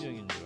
긍정적인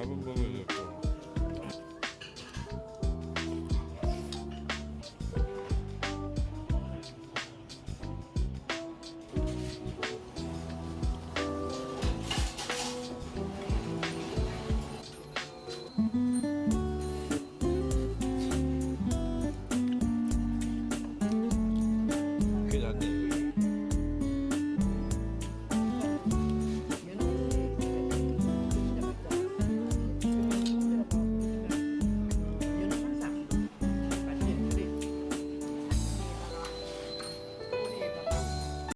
잡은 법을 잡고